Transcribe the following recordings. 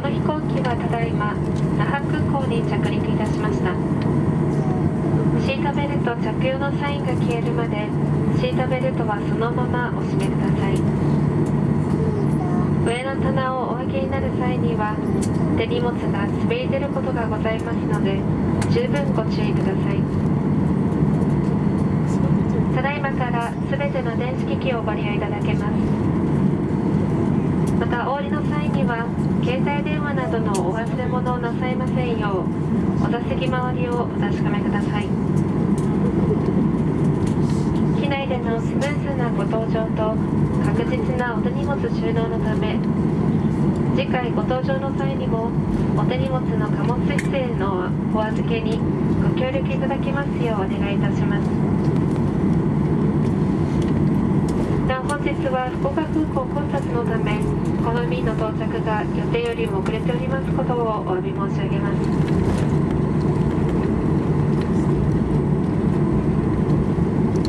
この飛行機はただいま那覇空港に着陸いたしました。シートベルト着用のサインが消えるまでシートベルトはそのままお締めください。上の棚をお上げになる際には手荷物が滑り出ることがございますので十分ご注意ください。ただいまから全ての電子機器をご利用いただけます。またお降りの際には携帯電話などのお忘れ物をなさいませんようお座席周りをお確かめください。機内でのスムーズなご搭乗と確実なお手荷物収納のため次回ご搭乗の際にもお手荷物の貨物室へのお預けにご協力いただきますようお願いいたします。日は福岡空港混雑のためこの便の到着が予定よりも遅れておりますことをお詫び申し上げます。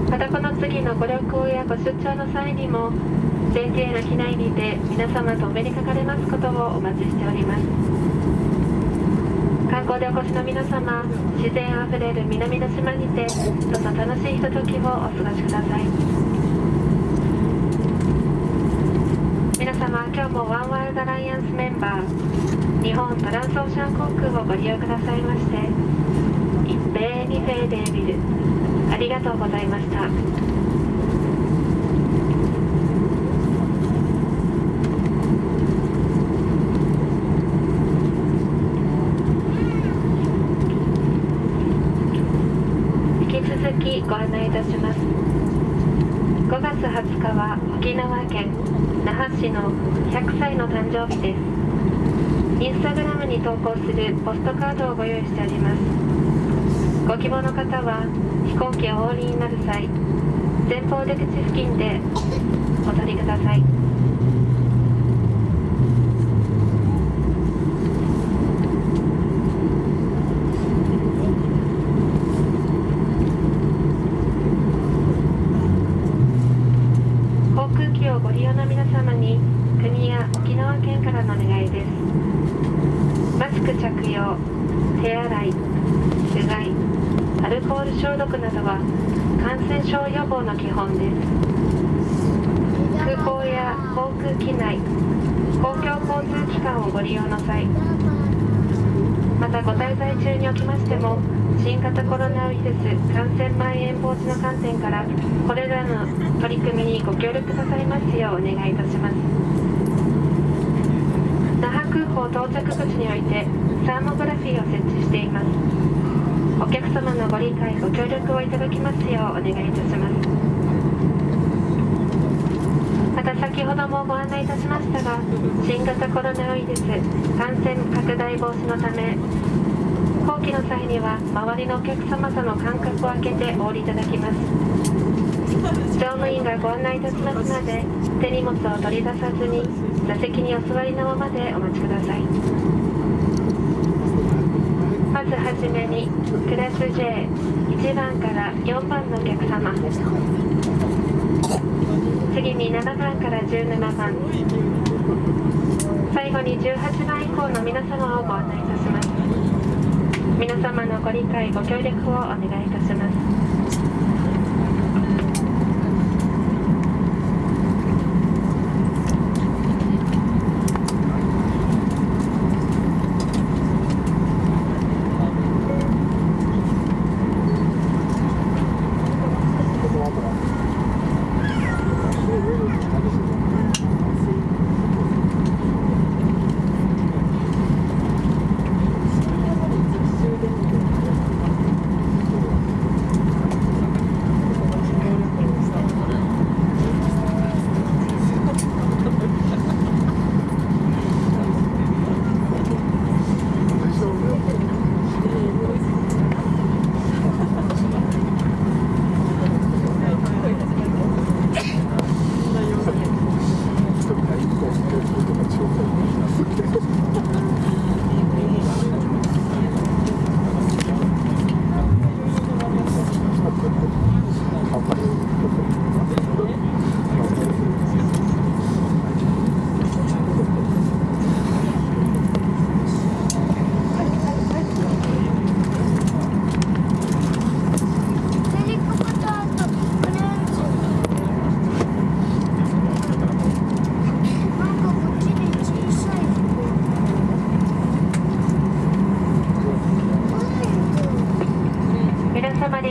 またこの次のご旅行やご出張の際にも JTA の機内にて皆様とお目にかかれますことをお待ちしております。観光でお越しの皆様自然あふれる南の島にてどうぞ楽しいひとときをお過ごしください。皆様今日もワンワールドアライアンスメンバー日本トランスオーシャン航空をご利用くださいまして一平二平デービルありがとうございました引き続きご案内いたします5月20日は沖縄県那覇市の100歳の誕生日です。インスタグラムに投稿するポストカードをご用意しております。ご希望の方は飛行機をお降りになる際前方出口付近でお取りください航空機をご利用の皆様に国や沖縄県からのお願いですマスク着用手洗いうがいアルコール消毒などは感染症予防の基本です。空港や航空機内公共交通機関をご利用の際またご滞在中におきましても新型コロナウイルス感染蔓延防止の観点からこれらの取り組みにご協力くださいますようお願いいたします。那覇空港到着口においてサーモグラフィーを設置していご理解ご協力をいただきますようお願いいたします。また先ほどもご案内いたしましたが新型コロナウイルス感染拡大防止のため後期の際には周りのお客様との間隔を空けてお降りいただきます。乗務員がご案内いたしますので手荷物を取り出さずに座席にお座りのままでお待ちください。はじめにクラス J1 番から4番のお客様。次に7番から17番。最後に18番以降の皆様をご案内いたします。皆様のご理解ご協力をお願いいたします。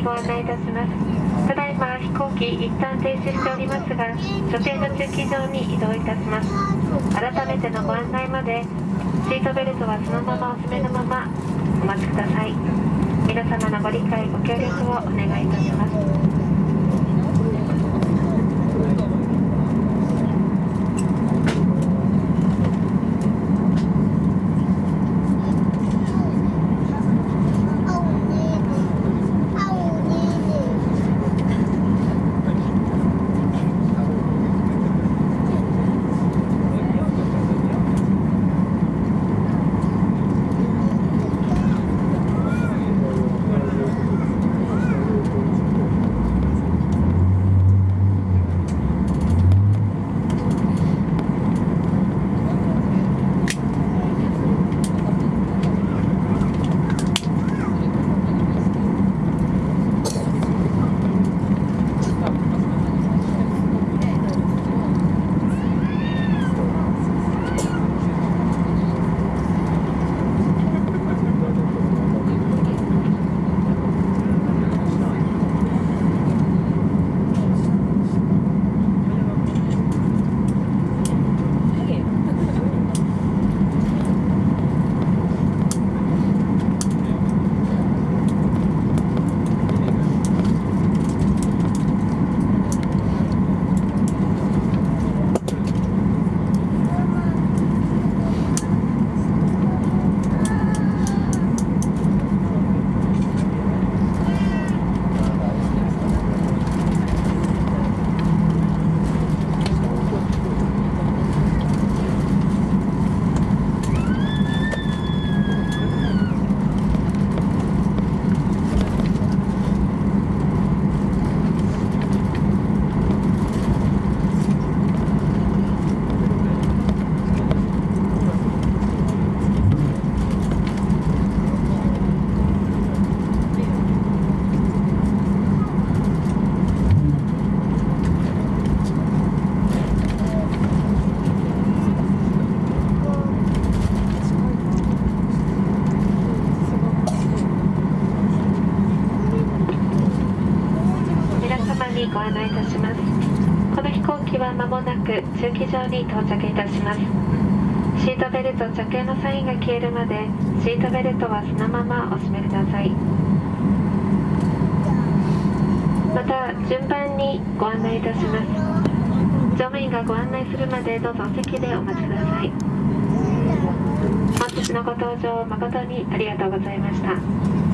ご案内いたします。ただいま飛行機一旦停止しておりますが所定の駐機場に移動いたします。改めてのご案内までシートベルトはそのままお詰めのままお待ちください。皆様のご理解ご協力をお願いいたします。たします。この飛行機は間もなく駐機場に到着いたします。シートベルト着用のサインが消えるまでシートベルトはそのままお締めください。また順番にご案内いたします。乗務員がご案内するまでどうぞお席でお待ちください。本日のご搭乗誠にありがとうございました。